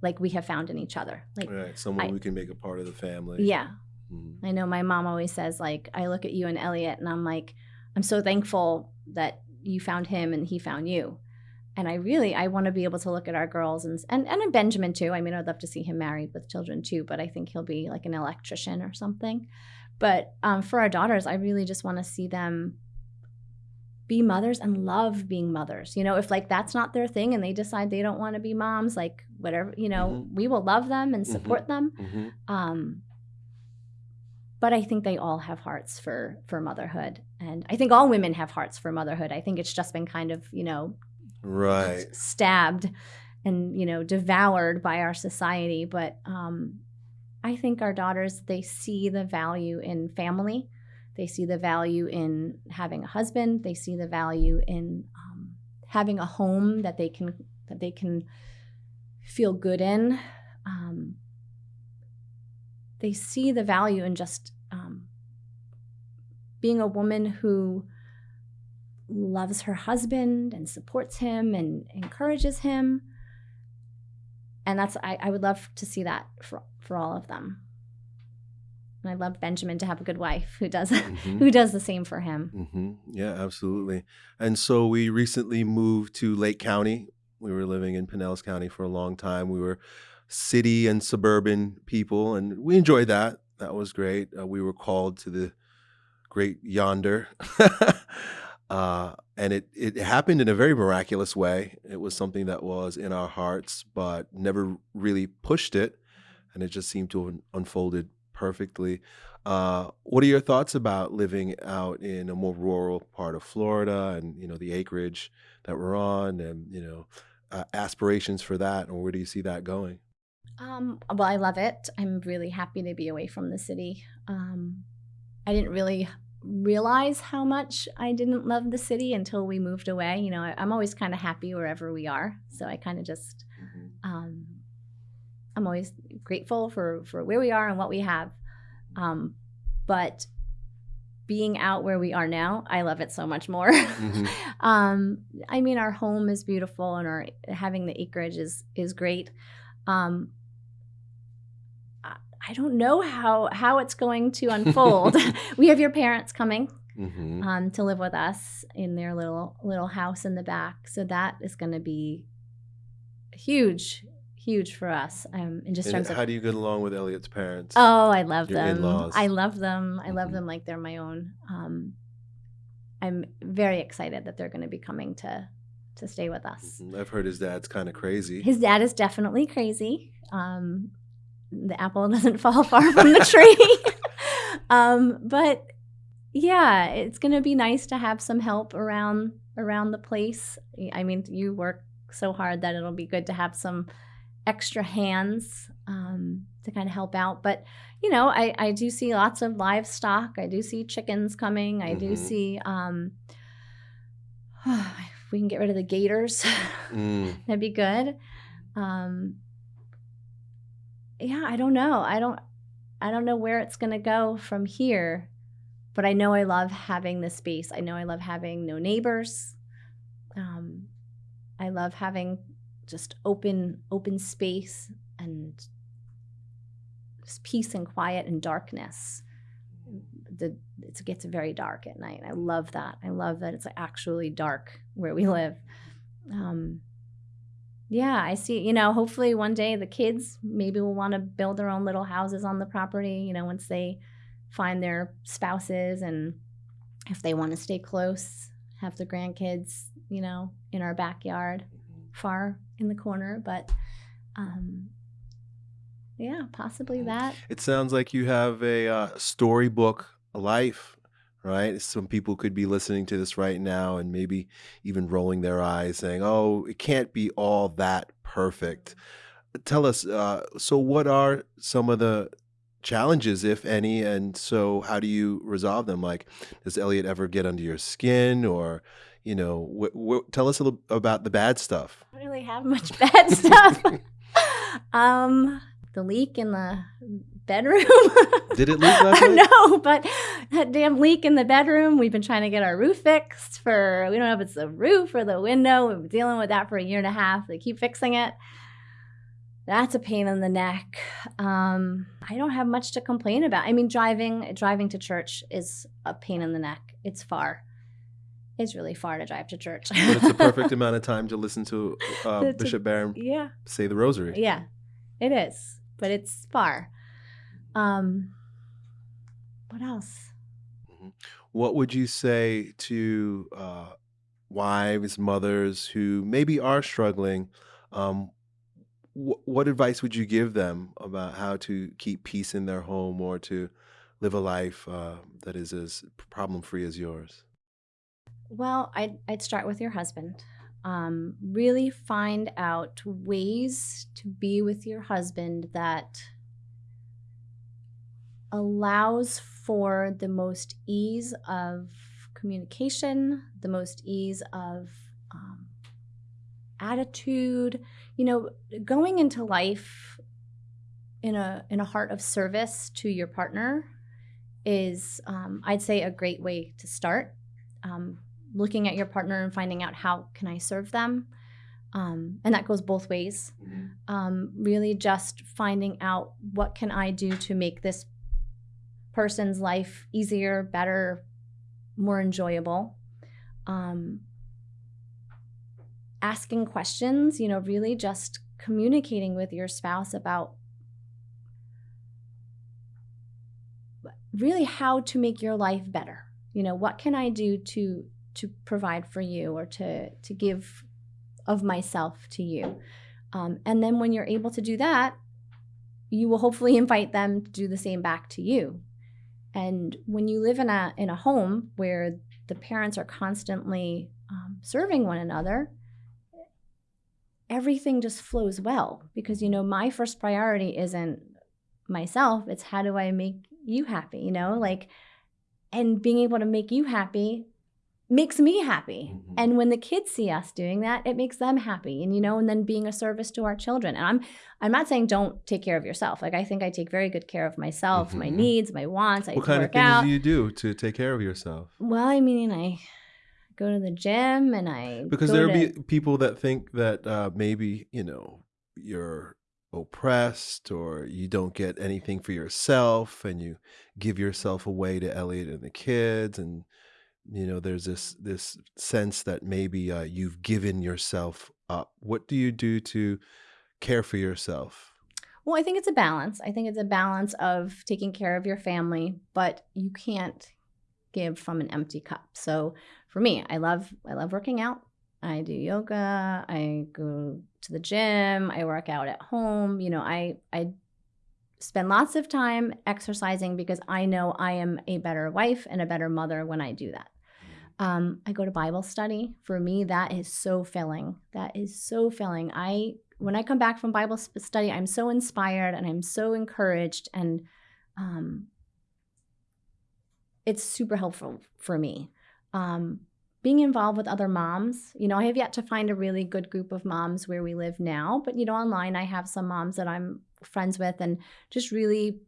like we have found in each other. Like, Right, someone I- we can make a part of the family. yeah, Mhm. I know my mom always says, like, I look at you and Elliott and I'm like, I'm so thankful that you found him and he found you. And I really, I want to be able to look at our girls and, and, and Benjamin too. I mean, I'd love to see him married with children too, but I think he'll be like an electrician or something. But um, for our daughters, I really just want to see them be mothers and love being mothers. You know, if like that's not their thing and they decide they don't want to be moms, like whatever, you know, we will love them and Mhm. support them. Mhm. Um, but I think they all have hearts for for motherhood, and I think all women have hearts for motherhood. I think it's just been kind of you know Right. stabbed and you know devoured by our society. But um, I think our daughters they see the value in family. They see the value in having a husband. They see the value in um, having a home that they can that they can feel good in. Um, they see the value in just um, being a woman who loves her husband and supports him and encourages him. And that's I, I would love to see that for for all of them. And I love Benjamin to have a good wife who does Mhm. who does the same for him. hmm Yeah, absolutely. And so we recently moved to Lake County. We were living in Pinellas County for a long time. We were city and suburban people, and we enjoyed that. That was great. Uh, we were called to the great yonder. uh, and it, it happened in a very miraculous way. It was something that was in our hearts, but never really pushed it. And it just seemed to have unfolded perfectly. Uh, what are your thoughts about living out in a more rural part of Florida and you know the acreage that we're on, and you know uh, aspirations for that, and where do you see that going? Um, well, I love it. I'm really happy to be away from the city. Um, I didn't really realize how much I didn't love the city until we moved away. You know, I, I'm always kind of happy wherever we are, so I kind of just um, I'm always grateful for for where we are and what we have. Um, but being out where we are now, I love it so much more. Mhm. um, I mean, our home is beautiful, and our having the acreage is is great. Um, I- don't know how how it's going to unfold. we have your parents coming hmm um, to live with us in their little little house in the back. So that is going to be huge, huge for us. Um, in just And terms of how do you get along with Elliott's parents? oh, I love them. in-laws. I love them. I love Mhm. them like they're my own. Um, I'm very excited that they're going to be coming to to stay with us. Mhm. I've heard his dad's kind of crazy. His dad is definitely crazy. Um, the apple doesn't fall far from the tree. um, but yeah, it's going to be nice to have some help around around the place. I mean, you work so hard that it'll be good to have some extra hands um, to kind of help out. But you know, I I do see lots of livestock. I do see chickens coming. I do Mhm. see. Um, if we can get rid of the gators. Mm. That'd be good. Um, yeah, I don't know. I don't. I don't know where it's gonna go from here, but I know I love having the space. I know I love having no neighbors. Um, I love having just open open space and just peace and quiet and darkness. The it gets very dark at night. I love that. I love that it's actually dark where we live. Um, yeah, I see. You know, hopefully one day the kids maybe will want to build their own little houses on the property. You know, once they find their spouses and if they want to stay close, have the grandkids, you know, in our backyard, far in the corner. But um, yeah, possibly that. It sounds like you have a uh, storybook life, right? Some people could be listening to this right now and maybe even rolling their eyes saying, oh, it can't be all that perfect. Tell us, uh, so what are some of the challenges, if any, and so how do you resolve them? Like, does Elliott ever get under your skin, or you know, tell us a little about the bad stuff. I don't really have much bad stuff. um, the leak in the bedroom. Did it leak last night? no, but that damn leak in the bedroom. We've been trying to get our roof fixed for. We don't know if it's the roof or the window. We've been dealing with that for a year and a half. They keep fixing it that's a pain in the neck. Um, I don't have much to complain about. I mean, driving driving to church is a pain in the neck. It's far. It's really far to drive to church. but it's a perfect amount of time to listen to uh, Bishop Barron yeah. say the rosary. Yeah, it is, but it's far. Um, what else? Mm-hmm. What would you say to uh, wives, mothers who maybe are struggling? Um, what advice would you give them about how to keep peace in their home or to live a life uh, that is as problem free as yours? Well, I'd, I'd start with your husband. Um, really find out ways to be with your husband that allows for the most ease of communication, the most ease of um, attitude, you know, going into life in a in a heart of service to your partner is, um, I'd say, a great way to start. Um, looking at your partner and finding out how can I serve them, um, and that goes both ways. Mm-hmm. Um, really, just finding out what can I do to make this person's life easier, better, more enjoyable. Um, asking questions, you know, really just communicating with your spouse about really how to make your life better. You know, what can I do to to provide for you or to to give of myself to you? Um, and then when you're able to do that, you will hopefully invite them to do the same back to you. And when you live in a in a home where the parents are constantly um, serving one another, everything just flows well because you know my first priority isn't myself it's how do i make you happy you know? Like and being able to make you happy makes me happy mm-hmm. and when the kids see us doing that it makes them happy and you know and then being a service to our children and i'm i'm not saying don't take care of yourself like i think i take very good care of myself mm-hmm. my needs my wants i what kind of things out. do you do to take care of yourself well i mean i go to the gym and I because there'll to... be people that think that uh, maybe you know you're oppressed or you don't get anything for yourself and you give yourself away to Elliott and the kids and you know there's this this sense that maybe uh, you've given yourself up. What do you do to care for yourself? Well, I think it's a balance. I think it's a balance of taking care of your family, but you can't give from an empty cup. So for me, I love I love working out. I do yoga, I go to the gym, I work out at home. You know, I I spend lots of time exercising because I know I am a better wife and a better mother when I do that. Um, I go to Bible study. For me, that is so filling. That is so filling. I when I come back from Bible study, I'm so inspired and I'm so encouraged, and um, it's super helpful for me. Um, being involved with other moms, you know, I have yet to find a really good group of moms where we live now, but you know, online I have some moms that I'm friends with and just really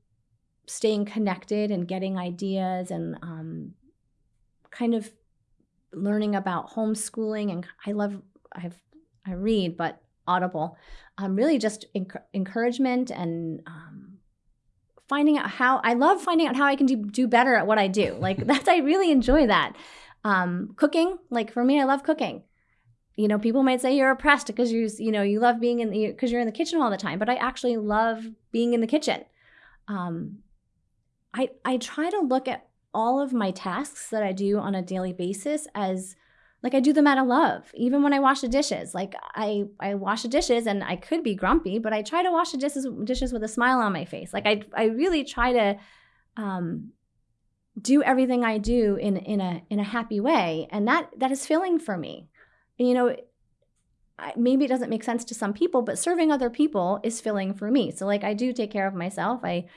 staying connected and getting ideas and um, kind of learning about homeschooling and I love I've I read but Audible um, really just enc- encouragement and um, finding out how I love finding out how I can do do better at what I do. Like that's I really enjoy that. Um, cooking like for me I love cooking. You know people might say you're oppressed because you you know you love being in the because you're in the kitchen all the time but I actually love being in the kitchen. Um, I I try to look at all of my tasks that I do on a daily basis as like I do them out of love. Even when I wash the dishes, like I I wash the dishes and I could be grumpy, but I try to wash the dishes dishes with a smile on my face. Like I I really try to um do everything I do in in a in a happy way, and that that is filling for me. And, you know, maybe it doesn't make sense to some people, but serving other people is filling for me. So like I do take care of myself. I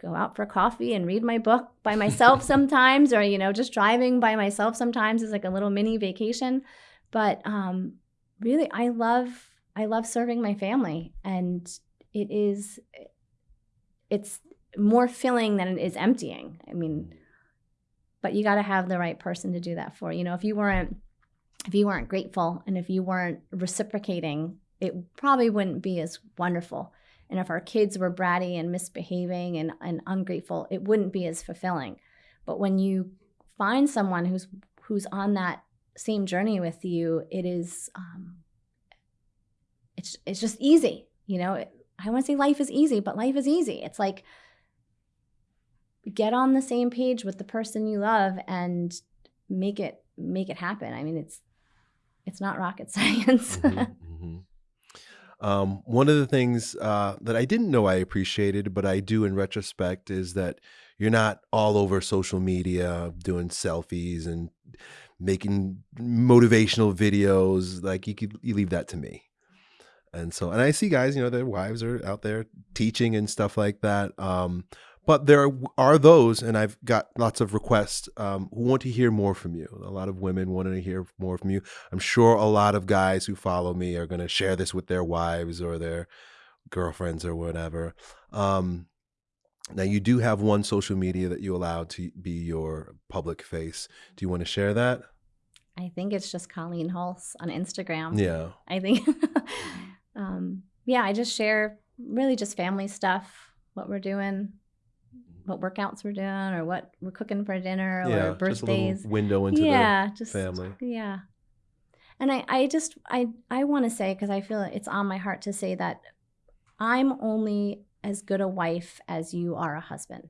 go out for coffee and read my book by myself sometimes or you know just driving by myself sometimes is like a little mini vacation. But um really i love i love serving my family and it is it's more filling than it is emptying i mean. But you got to have the right person to do that for. You know if you weren't if you weren't grateful and if you weren't reciprocating it probably wouldn't be as wonderful and if our kids were bratty and misbehaving and, and ungrateful, it wouldn't be as fulfilling. But when you find someone who's who's on that same journey with you, it is um, it's it's just easy. You know, I want to say life is easy, but life is easy. It's like get on the same page with the person you love and make it make it happen. I mean, it's it's not rocket science. Mm-hmm, mm-hmm. Um, one of the things uh, that I didn't know I appreciated, but I do in retrospect, is that you're not all over social media doing selfies and making motivational videos. Like you could you leave that to me. And so, and I see guys, you know, their wives are out there teaching and stuff like that. Um, but there are those, and I've got lots of requests um, who want to hear more from you. A lot of women want to hear more from you. I'm sure a lot of guys who follow me are going to share this with their wives or their girlfriends or whatever. Um, now, you do have one social media that you allow to be your public face. Do you want to share that? I think it's just Colleen Hulse on Instagram. Yeah. I think, um, yeah, I just share really just family stuff, what we're doing, what workouts we're doing or what we're cooking for dinner yeah, or birthdays. Just window into yeah, the just, family. Yeah. And I, I just I I want to say because I feel it's on my heart to say that I'm only as good a wife as you are a husband.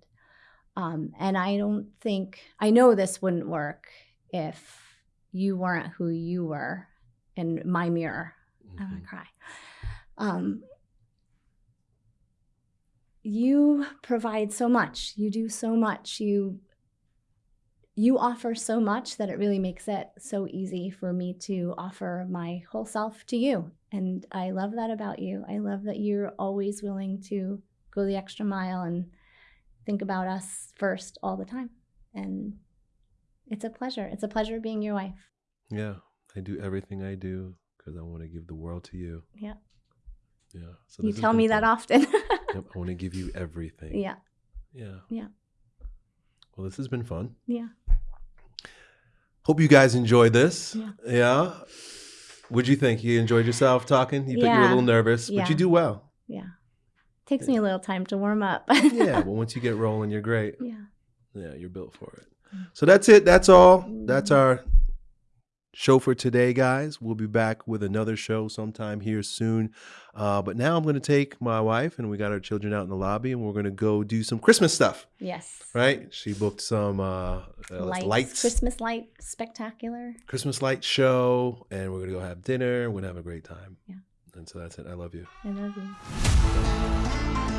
Um, and I don't think I know this wouldn't work if you weren't who you were in my mirror. Mm-hmm. I'm gonna cry. Um, you provide so much. You do so much. You you offer so much that it really makes it so easy for me to offer my whole self to you. And i love that about you. I love that you're always willing to go the extra mile and think about us first all the time. And it's a pleasure. It's a pleasure being your wife. Yeah i do everything i do because i want to give the world to you. Yeah. Yeah so you tell me fun. that often I want to give you everything. Yeah. Yeah. Yeah. Well, this has been fun. Yeah. Hope you guys enjoyed this. Yeah. Yeah. What'd you think? You enjoyed yourself talking? You, yeah. you were a little nervous, yeah. but you do well. Yeah. Takes me a little time to warm up. yeah. Well, once you get rolling, you're great. Yeah. Yeah, you're built for it. Mm. So that's it. That's all. That's mm. our show for today, guys. We'll be back with another show sometime here soon. Uh, but now I'm going to take my wife and we got our children out in the lobby and we're going to go do some Christmas stuff. Yes. Right? She booked some uh, uh lights, lights, Christmas light spectacular. Christmas light show. And we're going to go have dinner. We're going to have a great time. Yeah. And so that's it. I love you. I love you.